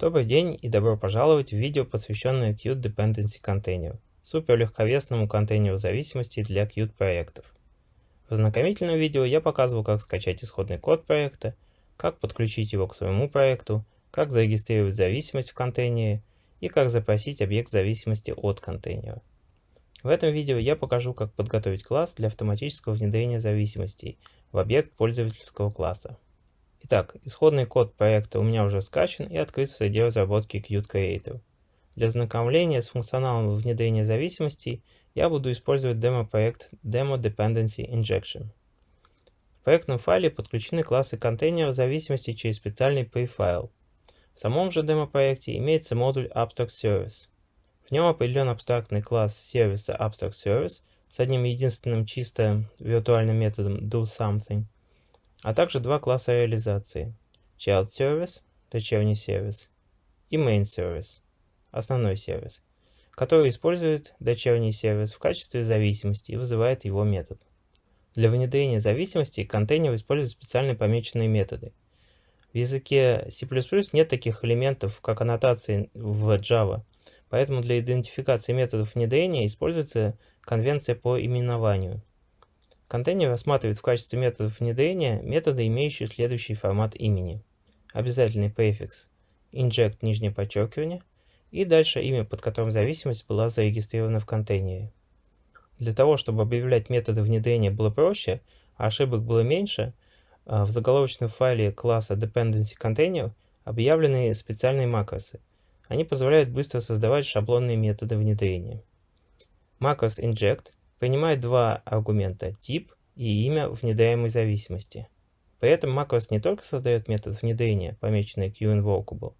Добрый день и добро пожаловать в видео, посвященное Qt Dependency Container, супер легковесному контейнеру зависимостей для Qt проектов. В ознакомительном видео я показывал, как скачать исходный код проекта, как подключить его к своему проекту, как зарегистрировать зависимость в контейнере и как запросить объект зависимости от контейнера. В этом видео я покажу, как подготовить класс для автоматического внедрения зависимостей в объект пользовательского класса. Итак, исходный код проекта у меня уже скачан и открыт в среде разработки Qt Creator. Для ознакомления с функционалом внедрения зависимостей я буду использовать демо-проект Demo Dependency Injection. В проектном файле подключены классы контейнера зависимости через специальный префайл. В самом же демо-проекте имеется модуль Abstract Service. В нем определен абстрактный класс сервиса Abstract Service с одним единственным чисто виртуальным методом doSomething – а также два класса реализации – Child Service, дочерний сервис, и Main Service, основной сервис, который использует дочерний сервис в качестве зависимости и вызывает его метод. Для внедрения зависимостей контейнер использует специально помеченные методы. В языке C++ нет таких элементов, как аннотации в Java, поэтому для идентификации методов внедрения используется конвенция по именованию – Контейнер рассматривает в качестве методов внедрения методы, имеющие следующий формат имени. Обязательный префикс inject нижнее подчеркивание и дальше имя, под которым зависимость была зарегистрирована в контейнере. Для того, чтобы объявлять методы внедрения было проще, а ошибок было меньше, а, в заголовочном файле класса Dependency Container объявлены специальные макросы. Они позволяют быстро создавать шаблонные методы внедрения. Макрос inject принимает два аргумента – тип и имя внедряемой зависимости. При этом macros не только создает метод внедрения, помеченный QInvocable,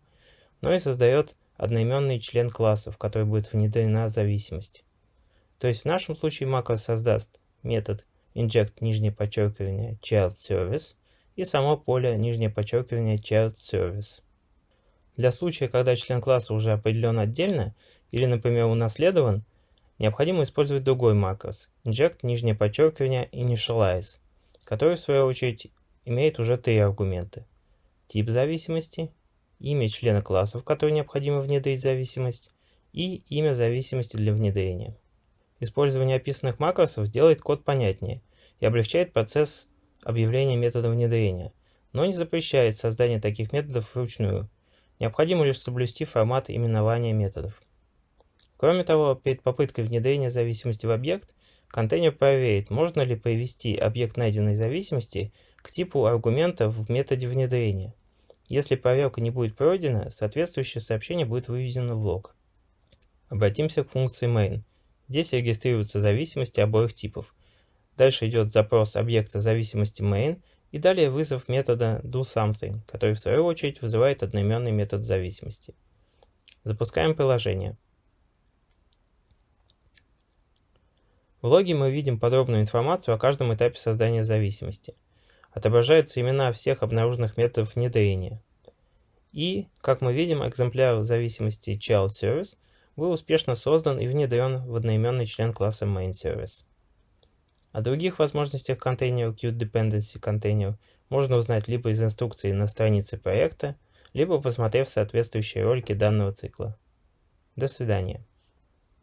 но и создает одноименный член класса, в который будет внедрена зависимость. То есть в нашем случае macros создаст метод inject нижнее подчеркивание child service и само поле нижнее подчеркивание child service. Для случая, когда член класса уже определен отдельно или, например, унаследован, Необходимо использовать другой макрос inject нижнее подчеркивание initialize, который в свою очередь имеет уже три аргумента. Тип зависимости, имя члена класса, в который необходимо внедрить зависимость, и имя зависимости для внедрения. Использование описанных макросов делает код понятнее и облегчает процесс объявления метода внедрения, но не запрещает создание таких методов вручную. Необходимо лишь соблюсти формат именования методов. Кроме того, перед попыткой внедрения зависимости в объект, контейнер проверит, можно ли привести объект найденной зависимости к типу аргумента в методе внедрения. Если проверка не будет пройдена, соответствующее сообщение будет выведено в лог. Обратимся к функции main. Здесь регистрируются зависимости обоих типов. Дальше идет запрос объекта зависимости main и далее вызов метода doSomething, который в свою очередь вызывает одноименный метод зависимости. Запускаем приложение. В логе мы видим подробную информацию о каждом этапе создания зависимости. Отображаются имена всех обнаруженных методов внедрения. И, как мы видим, экземпляр зависимости Child Service был успешно создан и внедрен в одноименный член класса Main Service. О других возможностях контейнера Qt Dependency Container можно узнать либо из инструкции на странице проекта, либо посмотрев соответствующие ролики данного цикла. До свидания.